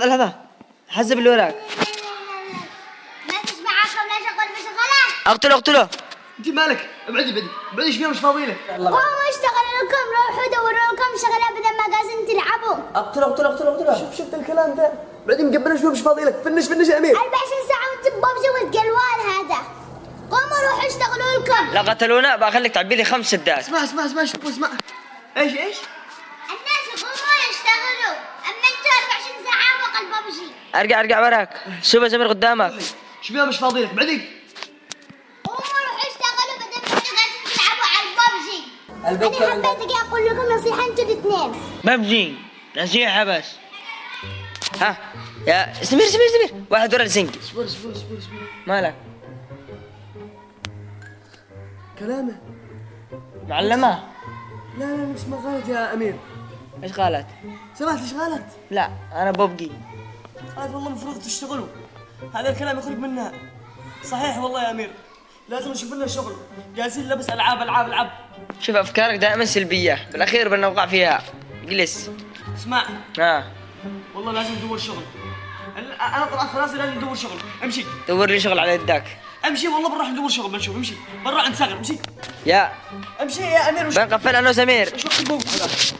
لحظة لحظة. حسب اللي وراك. ما تسمع عقل ولا شغل بشغلك أقتله أقتله. انت مالك. ابعدي ابعدي ابعدي إيش فيها مش فاضي لك قوموا اشتغلوا لكم روحوا دوروا لكم شغلة بدل ما قاعدين تلعبوا. أقتله أقتله أقتله أقتله. شوف شفت الكلام ده. بعدين مقبلنا شوي مش فاضي لك فنش فنش يا أمير. 24 ساعة وأنت ببجي والقلوان هذا. قوموا روحوا اشتغلوا لكم. لا قتلونا. بخليك تعبي لي خمس سدات اسمع اسمع اسمع شوف اسمع. إيش إيش الناس يقوموا يشتغلوا اما أنتوا 24 ساعة فوق الببجي أرجع أرجع وراك. شوف يا سمير قدامك. شوف فيها مش فاضي لك الببجي. أنا حبيت أجي أقول لكم نصيحة أنتوا الاثنين. ببجي. نصيحة بس. ها يا سمير سمير سمير واحد ورا الزنقي اصبر اصبر اصبر اصبر. مالك؟ كلامه. معلمة. لا لا مش ما يا أمير. إيش قالت؟ سمعت إيش غلط لا أنا ببقي قالت والله المفروض تشتغلوا هذا الكلام يخرج منها صحيح والله يا امير لازم نشوف لنا شغل جالسين لبس العاب العاب العاب شوف افكارك دائما سلبية بالاخير بنوقع فيها جلس اسمع ها والله لازم ندور شغل أنا طلعت خلاص لازم ندور شغل امشي دور لي شغل على يدك امشي والله بنروح ندور شغل بنشوف امشي عند صقر امشي يا امشي يا امير وش بنقفل أنا وسمير وش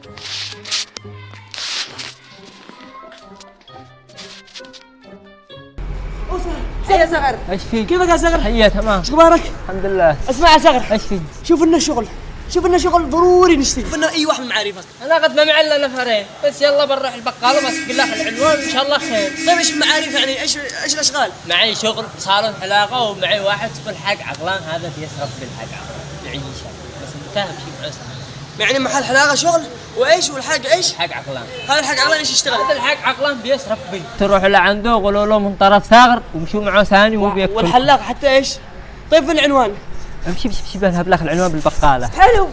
صغر إيش فيك؟ كيفك يا صقر هيا تمام. إيش أخبارك؟ الحمد لله. أسمع يا صقر إيش فيك؟ شوف لنا شغل. شوف لنا شغل ضروري نشتغل شوف لنا أي واحد من معارفك أنا قد ما معي إلا نفرين بس يلا بنروح البقالة وماسك لك العنوان إن شاء الله خير. طيب إيش معارف يعني؟ إيش إيش الأشغال؟ معي شغل صالون حلاقه ومعي واحد في الحق عقلان هذا بيسرب بالحق عقلان. يعيشه بس متهم شيء معسر يعني محل حلاقة شغل وإيش والحق إيش؟ حق عقلان. هذا الحق عقلان إيش يشتغل؟ هذا الحق عقلان بيسرب بي تروح لعنده قولوا له من طرف ثغر ومشوا معه ثاني وهو بياكل والحلاق حتى إيش؟ طيب في العنوان. امشي امشي امشي بذهب لك العنوان بالبقالة. حلو.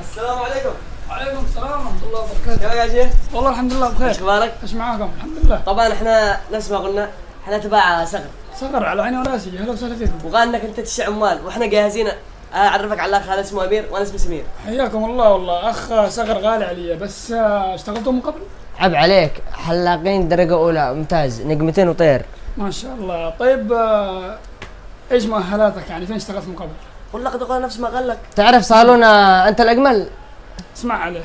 السلام عليكم. وعليكم السلام ورحمة الله وبركاته. كيف يا شيخ والله الحمد لله إيش بخير أخبارك؟ إيش معاكم؟ الحمد لله. طبعا إحنا نفس ما قلنا إحنا تبع صقر. صغر على عيني وراسي أهلا وسهلا فيكم وقال انك انت تشع عمال وإحنا جاهزين أعرفك على الاخ هذا اسمه أمير وأنا اسمي سمير. حياكم الله والله. أخ صغر غالي علي بس آه، اشتغلتوا من قبل؟ عب عليك حلاقين درجة أولى ممتاز نجمتين وطير. ما شاء الله. طيب آه، إيش مؤهلاتك؟ يعني فين اشتغلت من قبل؟ والله قد قال نفس ما قال لك. تعرف صالون آه، أنت الأجمل؟ اسمع عليه.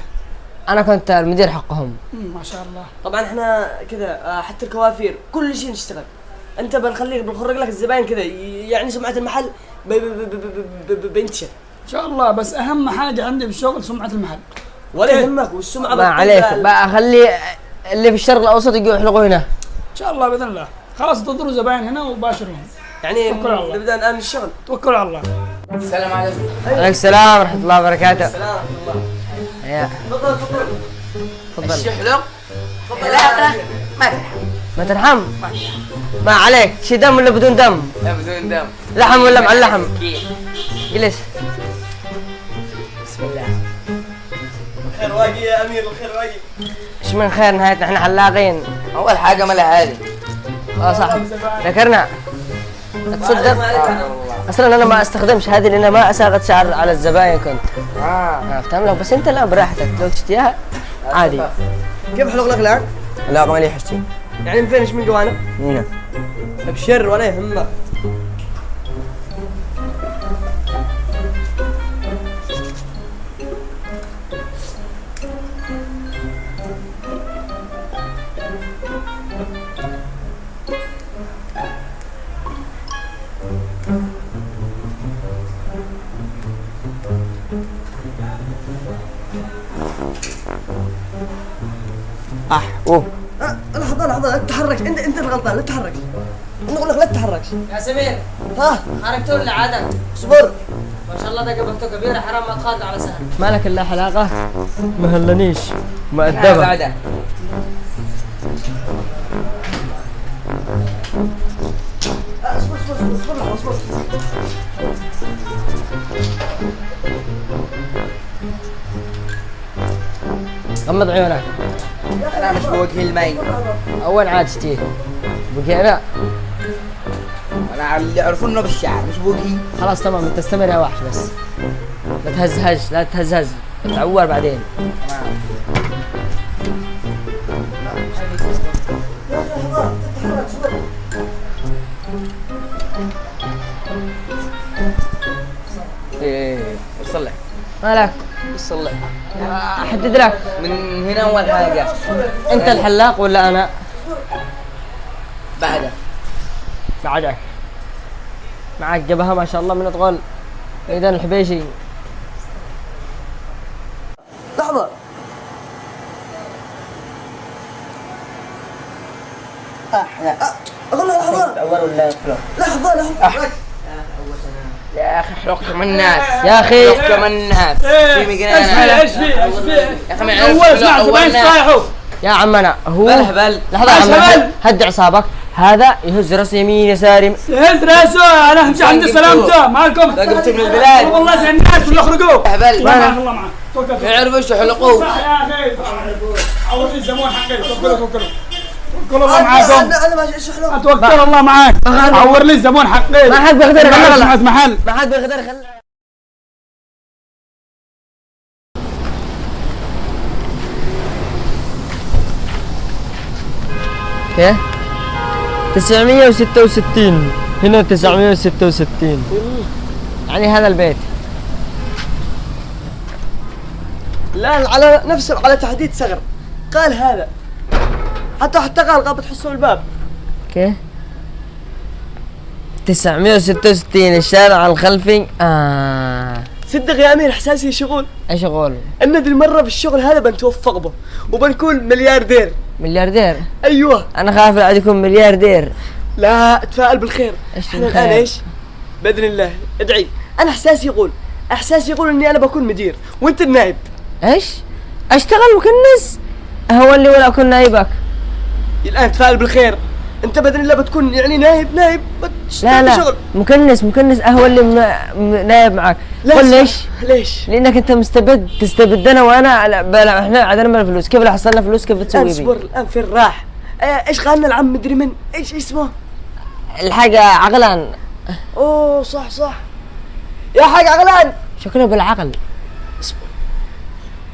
أنا كنت المدير حقهم. ما شاء الله. طبعا إحنا كذا حتى الكوافير كل شيء نشتغل. أنت بنخليك بنخرج لك الزباين كذا يعني سمعة المحل ب- ب- ب- ب- ب- ب- بينتشر إن شاء الله بس أهم حاجة عندي في الشغل سمعة المحل. ولا يهمك والسمعة ما عليك. بقى اللي في الشرق الأوسط يجوا يحلقوا هنا. إن شاء الله بإذن الله. خلاص تنظروا زباين هنا وباشرهم. يعني. نبدأ الآن الشغل. توكلوا على الله. عليك السلام ورحمة الله وبركاته. السلام ورحمة الله. تفضل تفضل. تفضل. الشحلق لا ما ترحم. ما عليك. شي دم ولا بدون دم؟ لا بدون دم. لحم ولا مع اللحم؟ جلس بسم الله. الخير واقي يا أمير الخير واقي إيش من خير نهايتنا إحنا حلاقين أول حاجة مالها عادي آه صح. ذكرنا. تصدق. أصلا أنا ما أستخدمش هذه لأن ما أساغت شعر على الزباين كنت. آه. آه، فهمت لك بس أنت لا براحتك. لو تشتيها عادي. كيف حلق لك الآن؟ لا مالي حشتي. يعني من فين إيش من جوانب؟ هنا أبشر ولا يهمك. اح اوه أه، لحظة لحظة لا تتحرك انت انت الغلطان لا تتحرك أنا أقول لك لا تتحرك يا سمير. ها؟ حركته اللي عادة؟ اصبر. ما شاء الله ده قبلته كبيرة حرام ما تخاطر على سهل. مالك إلا حلاقة. ما هلنيش. تعال مؤدبه بعدها اصبر اصبر اصبر اصبر اصبر. غمض عيونك. أنا مش بوجهي المي أول عاد تشتيه بقي أنا. أنا اللي يعرفون إنه بالشعر مش بوجهي خلاص تمام انت استمر يا وحش بس. لا تهزهز لا تهزهز. تعور بعدين. إيه لك. مالك؟ لك. احدد لك من هنا اول حاجة انت الحلاق ولا أنا بعدها بعدك معك جبهة ما شاء الله من تقول ميدان الحبيشي لحظة أحلى أقول له لحظة تعور ولا يطلع لحظة لحظة يا أخي حلقت من الناس. يا أخي. حلقت من الناس. في إيش في إيش في إيش في يا أخي اول. صايحوا يا عمنا هو بلهبل. لحظة عمنا هبل؟ هد أعصابك. هذا يهز رأس يمين يسار. يم- هز راسه أنا همشي عند سلامته. معكم رقبت من البلاد. والله زي الناس ولا اخرجوه هبل الله معك يعرفوا إيش يحلقوه صح يا أخي. عوض الزبون حقي توكلوا توكلوا توكلوا الله معاكم أنا أنا ماشي إيش حلو توكل الله معاك. عور لي الزبون حقي. ما حد بيقدر ما. سمعت محل. ما حد بيقدر يخلي كيف؟ 966 هنا 966 يعني هذا البيت. لا على نفس على تحديد صغر. قال هذا. حتى حتى قال بتحسوا الباب. كيف؟ 966 الشارع الخلفي. آه. صدق يا أمير إحساسي شغول. إيش أقول؟ ان ذي المره بالشغل هذا بنتوفق به وبنكون ملياردير. ملياردير؟ أيوه. أنا خايف لا يكون ملياردير. لا اتفائل بالخير. إيش إحنا؟ الآن إيش؟ بإذن الله. ادعي. أنا إحساسي يقول إحساسي يقول إني أنا بكون مدير وأنت النائب. إيش؟ أشتغل مكنس؟ هو اللي ولا أكون نايبك الآن تفائل بالخير. أنت باذن الله بتكون يعني نائب نائب بتشتغل لا لا. شغل. مكنس مكنس هو اللي م... م... نايب معك. ليش؟ ليش؟ لأنك أنت مستبد تستبدنا وأنا لا بلا إحنا عدنا من الفلوس. كيف لو حصلنا فلوس؟ كيف الآن بتسوي اصبر بي؟ الآن فين راح؟ آه، إيش قالنا العم مدري من؟ إيش اسمه؟ الحاجة عقلا أوه صح صح. يا حاج عقلان. شكله بالعقل.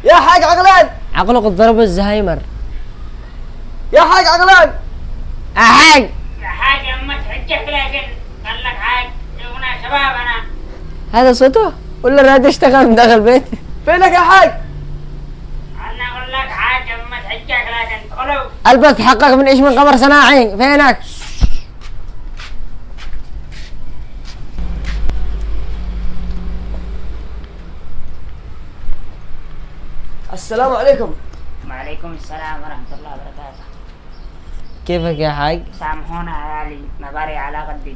يا حاج عقلان. عقله قد ضرب الزهايمر. يا حاج عقلان. حاج. حاجة أما تحجك لكن قال لك حاج شوفنا شباب أنا. هذا صوته؟ ولا الراد اشتغل من داخل البيت. فينك يا حاج؟ أنا أقول لك حاج أما تحجك لكن قلو البس تحقق من إيش من قمر صناعي. فينك؟ السلام عليكم. وعليكم السلام ورحمة الله وبركاته. كيفك يا حاج؟ سامحونا عيالي مباري على قدي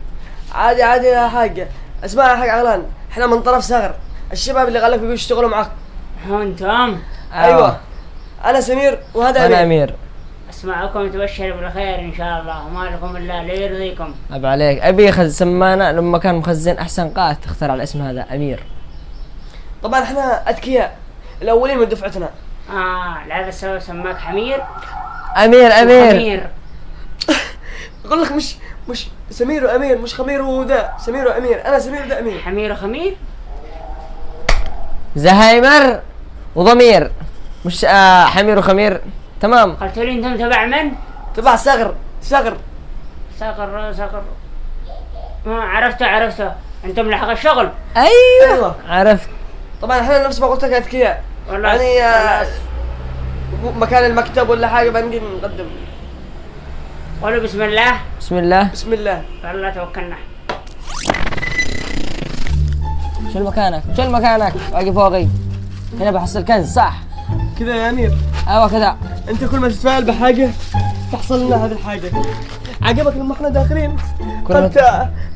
عادي عادي يا حاج. اسمع يا حاج عقلان إحنا من طرف صغر. الشباب اللي قال لك بيجوا يشتغلوا معك هو أنتم أيوه. أنا سمير وهذا أنا امير أمير. أسمعكم تبشر بالخير إن شاء الله. وما لكم إلا ليرضيكم عيب عليك. أبي خز سمانا لما كان مخزن أحسن قائد تختار على الاسم هذا أمير. طبعا إحنا أذكياء. الأولين من دفعتنا. آه لهذا السبب سماك حمير. أمير أمير. حمير. أقول لك مش مش سمير وأمير مش خمير وذا سمير وأمير. أنا سمير وذا أمير. حمير وخمير؟ زهايمر وضمير. مش آه حمير وخمير. تمام. قلت لي أنتم تبع من؟ تبع صغر صغر. صقر صقر آه عرفته عرفته. أنتم لحق الشغل. أيوه, أيوة. عرفت. طبعا إحنا نفس ما قلت لك أذكياء. والله يعني آه،. مكان المكتب ولا حاجة بنجي نقدم. قولوا بسم الله. بسم الله. بسم الله. والله توكلنا. شيل مكانك شيل مكانك. واقف فوقي. هنا بحصل كنز صح. كذا يا أمير. أيوه كذا. أنت كل ما تتفائل بحاجة تحصل لنا هذه الحاجة. عجبك لما إحنا داخلين؟ كل ما قلت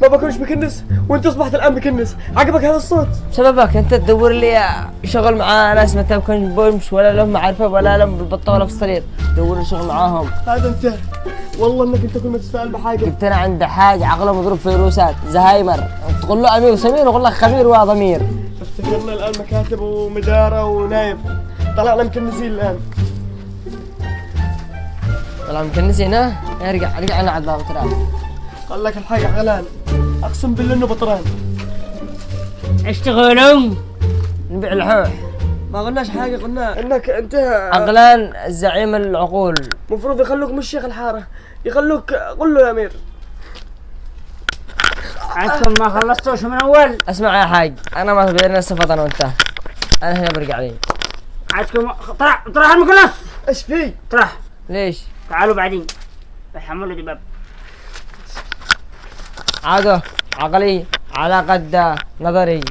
ما بكونش بكنس وأنت أصبحت الآن بكنس عجبك هذا الصوت؟ بسببك أنت تدور لي شغل مع ناس ما تكون بومش ولا لهم معرفة ولا لهم بالبطه ولا في الصرير دور لي شغل معاهم. هذا أنت. والله انك انت كل ما تتفائل بحاجة. جبت أنا عند حاج عقله مضروب فيروسات زهايمر. تقول له أمير وسمير ويقول لك خبير وضمير افتكرنا الآن مكاتب ومدارة ونايب. طلعنا مكنسين الآن. طلع مكنس هنا ارجع ارجع أنا على الباب ترى قال لك الحاجة علان أقسم بالله إنه بطران. اشتغلوا نبيع الحوح ما قلناش حاجة قلنا إنك أنت عقلان زعيم العقول. المفروض يخلوك مش شيخ الحارة يخلوك قل له يا أمير. أنتم ما خلصتوش من أول. اسمع يا حاج أنا ما بيننا السفط أنا وأنت. أنا هنا برجع لي عادكم طرح طرح المكنس إيش في؟ طرح. ليش؟ تعالوا بعدين. بحملوا دباب عادة عقلي على قد نظري.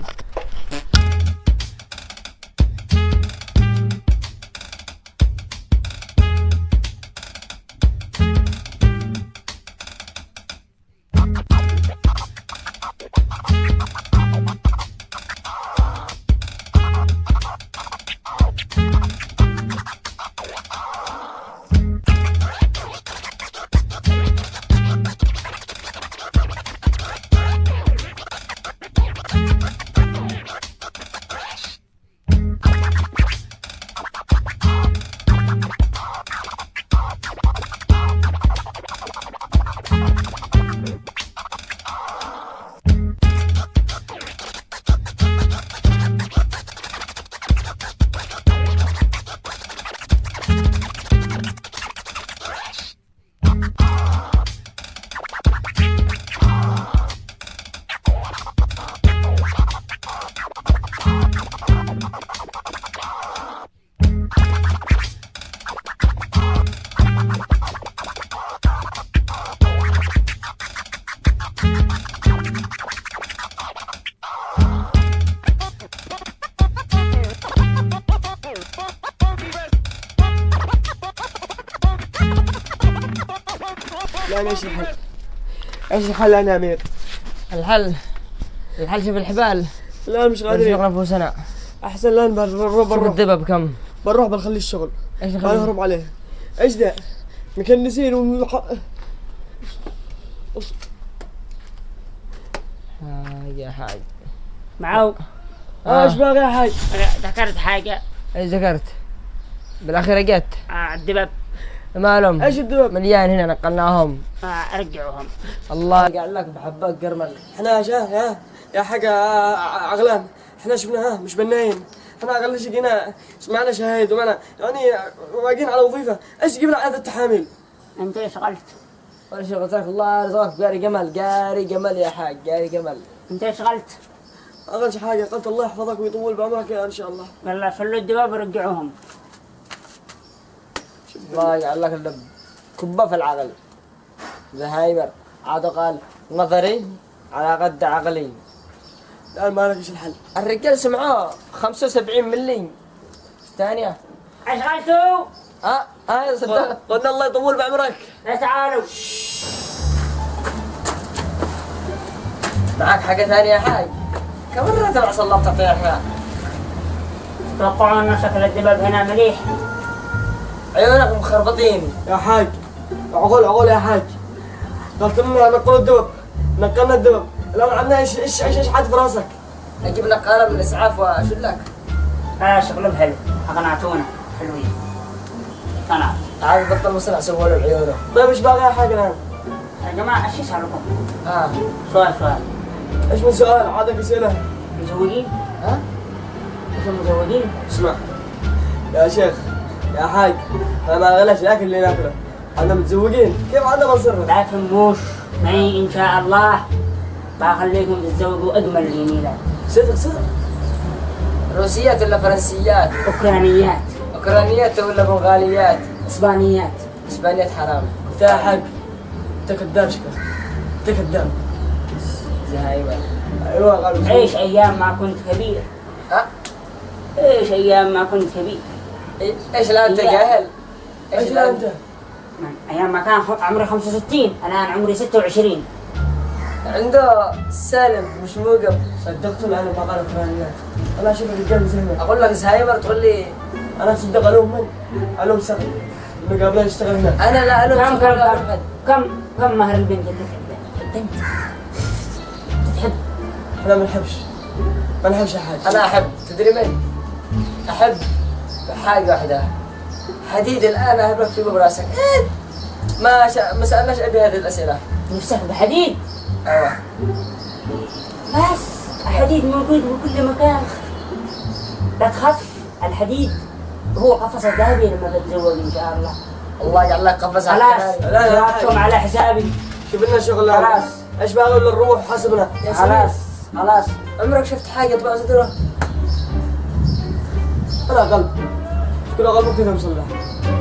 لا أنا إيش الحل؟ إيش الحل أنا يا أمير؟ الحل الحل شوف الحبال. لا مش قادرين. يغرف نفوسنا أحسن لا بنروح شوف بنروح الدبب كم بنروح بنخلي الشغل. إيش ما نخلي نهرب عليه. إيش ده؟ مكنسين ومح... آه يا حاج معاو. آه، إيش باغي يا حاج؟ ذكرت حاجة. إيش ذكرت؟ بالأخير جت. آه الدباب مالهم؟ إيش الدباب؟ مليان هنا نقلناهم. آه ارجعوهم الله قال لك بحبك قرمل إحنا يا يا يا حاجة عغلان إحنا شفناها مش بنايم. إحنا أقل شيء جينا سمعنا شهايد ومعنا يعني واقفين على وظيفة. إيش جبنا عدد التحاميل؟ أنت إيش قلت؟ ولا شيء لك الله يرزقك قاري جمل قاري جمل يا حاج قاري جمل. أنت إيش قلت؟ أقل شيء حاجة قلت الله يحفظك ويطول بعمرك يا إن شاء الله. والله خلوا الدباب ورجعوهم. الله يجعل لك اللب كبة في العقل. زهايمر عاد قال نظري على قد عقلي. الآن ما لك إيش الحل؟ الرجال سمعوه 75 ملي. ثانية. إيش قلتوا؟ آه آه صدقت قلنا الله يطول بعمرك. لا تعالوا. معك حاجة ثانية يا حاج؟ كم مرة تبع صلبت طيحنا توقعوا أن شكل الدباب هنا مليح. عيونك مخربطين يا حاج عقول عقول يا حاج. قلت لنا نقول الدبب نقلنا الدبب الان عندنا إيش إيش إيش إيش حد في راسك؟ أجيب لك قلم من الاسعاف واشد لك. آه شغلهم حلو. أقنعتونا. حلوين. اقتنعت عاد بطل مصنع سووا له بعيونه طيب إيش باغي يا حاج الآن؟ يا جماعة إيش يسألكم؟ ها. سؤال سؤال. إيش من سؤال؟ عادك اسئله؟ مزوجين؟ ها؟ أنتم مزوجين؟ اسمع. يا شيخ يا حاج أنا ما غلاش الأكل اللي ناكله. إحنا متزوجين. كيف عندنا بنصرف؟ لا تهموش معي إن شاء الله بخليكم تتزوجوا أجمل جميلات صدق صدق. روسيات ولا فرنسيات؟ أوكرانيات. أوكرانيات ولا بنغاليات؟ إسبانيات. إسبانيات حرام. انت يا حاج انت كذاب شكلك انت كذاب أيوه قالوا عيش أيام ما كنت كبير. ها؟ عيش أيام ما كنت كبير. إيش الان أنت جاهل؟ إيش لا أنت؟ من أيام ما كان عمري 65 الان عمري 26 عنده سالم مش موقف. صدقت أنا ما قالوا اوكرانيات أنا أشوف الرجال زينا أقول لك زهايمر تقول لي أنا صدق الوم من؟ الوم سقي المقابلين اشتغل هنا أنا لا الوم كم كم. كم كم مهر البنت اللي تحبها؟ البنت تحب؟ إحنا ما نحبش ما نحبش يا حاج أنا أحب. تدري من؟ أحب. حاجة واحدة حديد الآن اهبك في براسك. إيه؟ ما شا... ما سألناش ابي هذه الأسئلة. نفسك بحديد. أيوه. بس الحديد موجود بكل مكان. لا تخاف الحديد هو قفص الذهبي لما بتزوج إن شاء الله. الله يجعل لك قفص على خلاص على حسابي. شوف لنا شغل خلاص. إيش باغي ولا نروح حسبنا خلاص خلاص. عمرك شفت حاجة تبع صدرة؟ أنا قلب. كل قلبك كذا مصلح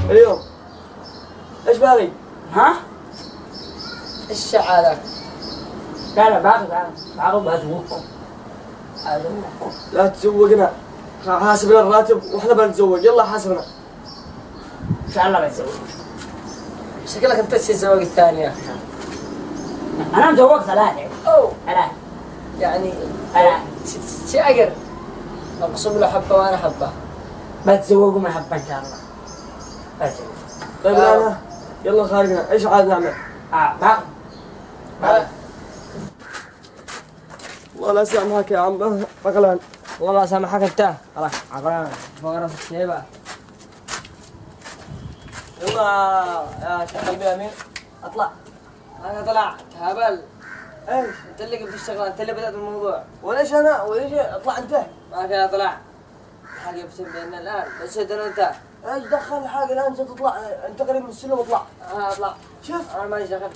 اليوم إيش باغي؟ ها؟ إيش هذا؟ لا لا باقي باقي أزوجكم. لا تزوجنا. حاسبنا الراتب وإحنا بنتزوج. يلا حاسبنا. إن شاء الله بتزوج شكلك أنت الزواج الثانية أنا مزوج ثلاثة. أوه. ثلاثة. يعني ثلاثة. شي اقر أقسم له حبة وأنا حبه بتزوجوا محبة إن شاء الله. طيب الان يلا. خارجنا. إيش عاد نعمل؟ آه آه. والله لا سامحك يا عم. عقلان والله سامحك أنت. خلاص عقلان فوق راس الشيبه يلا يا شيخ قلبي يا امير أطلع. أنا طلعت هبل إيش؟ أنت اللي قمت الشغله أنت اللي بدأت الموضوع. وليش أنا؟ وليش؟ أطلع أنت؟ ما كان اطلع حاجة بيننا الآن. بس أنا وانت إيش دخل حاجة الآن؟ أنت تطلع أنت قريب من السلم اطلع. أنا اطلع. شوف. أنا ماليش دخل.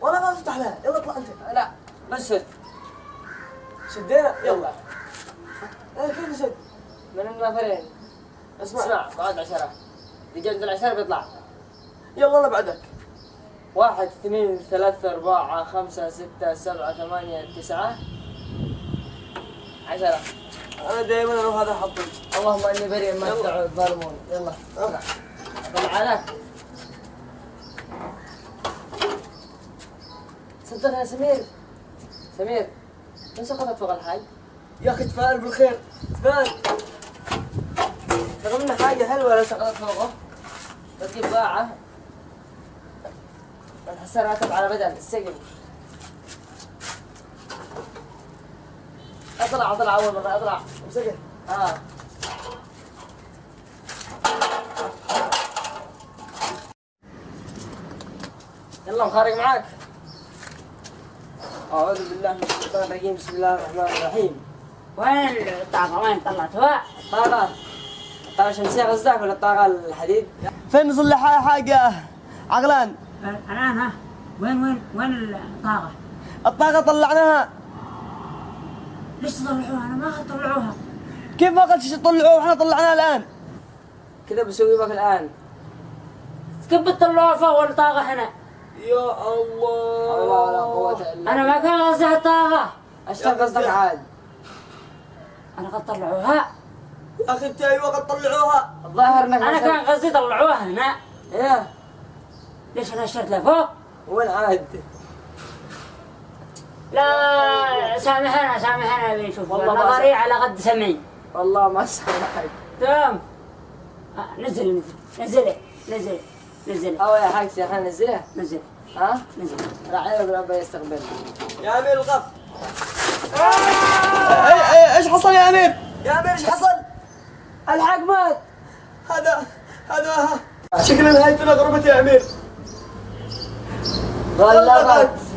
وأنا ما أفتح لها. يلا اطلع أنت. لا بس سد. شدينا يلا. إيه كيف نسد؟ من النفرين اسمع. اسمع بعد عشرة. عند العشرة بيطلع. يلا أنا بعدك. واحد اثنين ثلاثة أربعة خمسة ستة سبعة ثمانية تسعة. عشرة. أنا دائما أروح هذا حطي اللهم إني بريء ما الظالمون. يلا. أه. طلع لك صدقها يا سمير. سمير من سقطت فوق الحاج؟ يا أخي تفائل بالخير. تفائل. رغم انها حاجة حلوة لو سقطت فوقه. بتجيب بنحسها راتب على بدل السجن. اطلع اطلع أول مرة اطلع. امسكه آه. يلا مخارج معاك. أعوذ بالله من الشيطان الرجيم. بسم الله الرحمن الرحيم. وين الطاقة؟ وين طلعتوها؟ طاقة. الطاقة الشمسية قصدك ولا الطاقة الحديد؟ فين نصلح حاجة عقلان. الآن ها. وين وين وين الطاقة؟ الطاقة طلعناها. ليش تطلعوها؟ أنا ما أخذ تطلعوها. كيف ما قلت تطلعوه وإحنا طلعناها الآن. كذا بسوي بك الآن. كيف بتطلعوها فوق الطاقة هنا؟ يا الله. الله ولا قوة إلا أنا ما كان قصدي الطاقة. إيش كان قصدك عاد؟ أنا قد طلعوها. يا أخي انت أيوه قد طلعوها. الظاهر إنك أنا ما كان قصدي طلعوها هنا. إيه. ليش أنا اشترت لفوق؟ وين عاد؟ لا سامحنا سامحنا اللي نشوف والله ما نظري على قد سمعي. والله ما سامحك. تمام. آه، نزل نزل نزل نزل. نزل أو يا حاج إحنا ننزلها نزل. ها؟ نزل. راعينا بالأب يستقبل يا أمير الغف. اي اي إيش حصل يا أمير؟ يا أمير إيش حصل؟ الحق مات. هذا هذا. شكل نهايتنا غربت يا أمير. غلقت